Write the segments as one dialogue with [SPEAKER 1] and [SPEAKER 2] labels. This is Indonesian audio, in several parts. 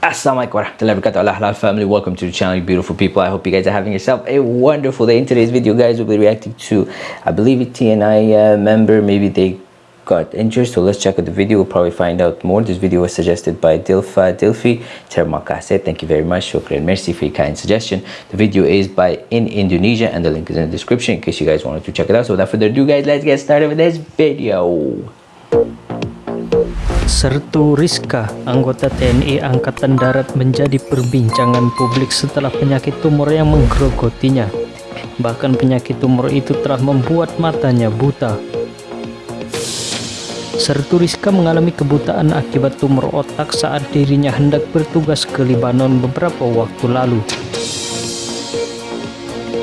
[SPEAKER 1] Assalamualaikum warahmatullahi wabarakatuh. Halal family welcome to the channel you beautiful people. I hope you guys are having yourself a wonderful day. In today's video guys we'll be reacting to i believe a tni uh, member. Maybe they got injured so let's check out the video. We'll probably find out more. This video was suggested by dilfa dilfi thank you very much. Shukran merci for your kind suggestion. The video is by in indonesia and the link is in the description in case you guys wanted to check it out. So without further ado guys let's get started with this video
[SPEAKER 2] Sertu Rizka, anggota TNI Angkatan Darat menjadi perbincangan publik setelah penyakit tumor yang menggerogotinya. Bahkan penyakit tumor itu telah membuat matanya buta. Sertu Rizka mengalami kebutaan akibat tumor otak saat dirinya hendak bertugas ke Libanon beberapa waktu lalu.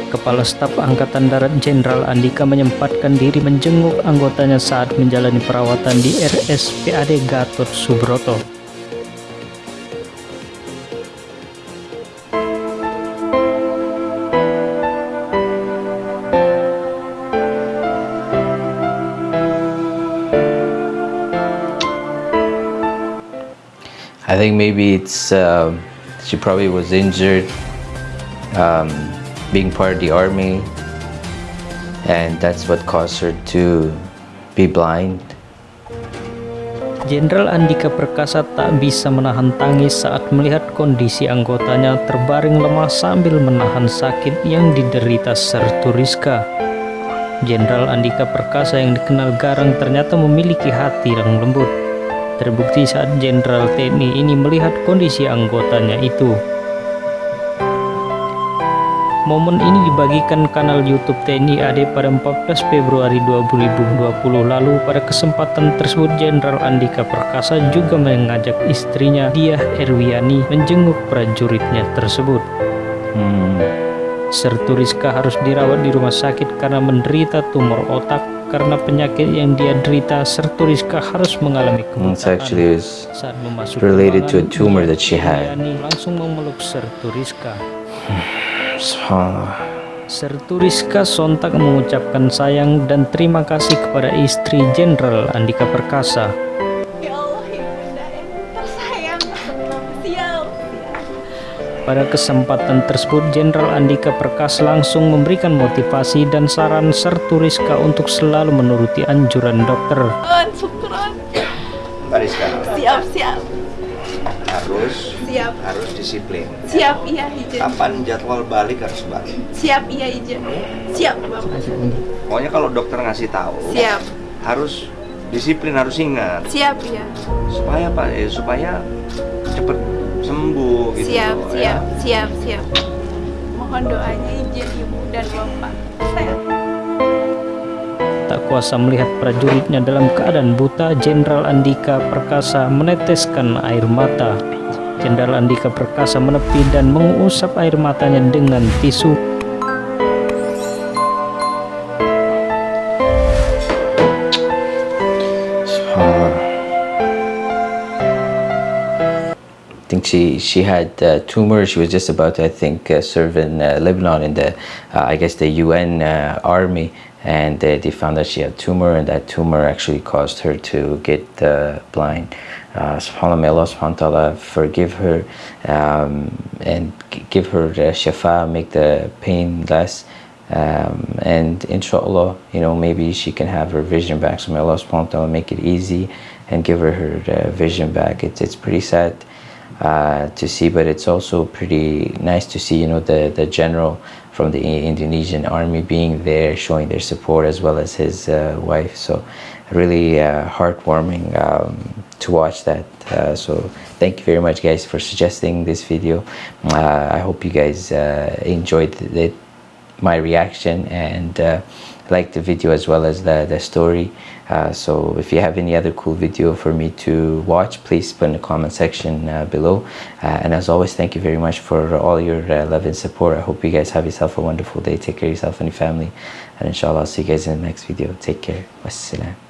[SPEAKER 2] Kepala Staf Angkatan Darat Jenderal Andika menyempatkan diri menjenguk anggotanya saat menjalani perawatan di RSPAD Gatot Subroto.
[SPEAKER 1] I think maybe it's uh, she probably was injured um, being part of the army and that's what caused her to be blind
[SPEAKER 2] Jenderal Andika Perkasa tak bisa menahan tangis saat melihat kondisi anggotanya terbaring lemah sambil menahan sakit yang diderita Sertu Rizka. Jenderal Andika Perkasa yang dikenal garang ternyata memiliki hati yang lembut. Terbukti saat Jenderal TNI ini melihat kondisi anggotanya itu. Momen ini dibagikan kanal YouTube TNI AD pada 14 Februari 2020 lalu. Pada kesempatan tersebut, Jenderal Andika Perkasa juga mengajak istrinya Diah Erwiani menjenguk prajuritnya tersebut. Hmm. Sertu Rizka harus dirawat di rumah sakit karena menderita tumor otak. Karena penyakit yang dia derita, Sertu Rizka harus mengalami kebutaan.
[SPEAKER 1] saat memasuki related to a tumor that she had.
[SPEAKER 2] langsung memeluk Sertu Rizka.
[SPEAKER 1] Subhanallah.
[SPEAKER 2] Sertu Rizka sontak mengucapkan sayang dan terima kasih kepada istri Jenderal Andika Perkasa.
[SPEAKER 3] Ya Allah, ibunda yang tersayang, siap.
[SPEAKER 2] Pada kesempatan tersebut, Jenderal Andika Perkasa langsung memberikan motivasi dan saran Sertu Rizka untuk selalu menuruti anjuran dokter.
[SPEAKER 3] Siap, siap.
[SPEAKER 4] Harus
[SPEAKER 3] Siap.
[SPEAKER 4] harus disiplin.
[SPEAKER 3] Siap, iya, Ijen.
[SPEAKER 4] Kapan jadwal balik harus balik.
[SPEAKER 3] Siap, iya, Ijen. Siap, Bapak.
[SPEAKER 4] Pokoknya kalau dokter ngasih tahu,
[SPEAKER 3] Siap.
[SPEAKER 4] harus disiplin, harus ingat
[SPEAKER 3] Siap, iya.
[SPEAKER 4] supaya apa? Eh, supaya cepet sembuh gitu.
[SPEAKER 3] Siap,
[SPEAKER 4] ya.
[SPEAKER 3] siap, siap, siap. Mohon doanya Ijen, Ibu dan Bapak. Saya
[SPEAKER 2] kuasa melihat prajuritnya dalam keadaan buta, Jenderal Andika Perkasa meneteskan air mata. Jenderal Andika Perkasa menepi dan mengusap air matanya dengan tisu.
[SPEAKER 1] She she had uh, tumor. She was just about to, I think, uh, serve in uh, Lebanon in the, uh, I guess, the UN uh, army, and uh, they found that she had tumor, and that tumor actually caused her to get blind. Uh, Subhanallah, may Allah subhanahu ta'ala forgive her um, and give her uh, shafa, make the pain less. Um, and inshallah, you know, maybe she can have her vision back. So may Allah subhanahu ta'ala make it easy and give her her uh, vision back. It's, it's pretty sad uh, to see, but it's also pretty nice to see, you know, the, the general from the Indonesian army being there, showing their support as well as his uh, wife. So really uh, heartwarming um, to watch that. Uh, so thank you very much, guys, for suggesting this video. Uh, I hope you guys enjoyed it, my reaction and uh, like the video as well as the, the story. Uh, so if you have any other cool video for me to watch, please put in the comment section uh, below. Uh, and as always, thank you very much for all your uh, love and support. I hope you guys have yourself a wonderful day. Take care of yourself and your family. And inshallah, I'll see you guys in the next video. Take care. Wassalam.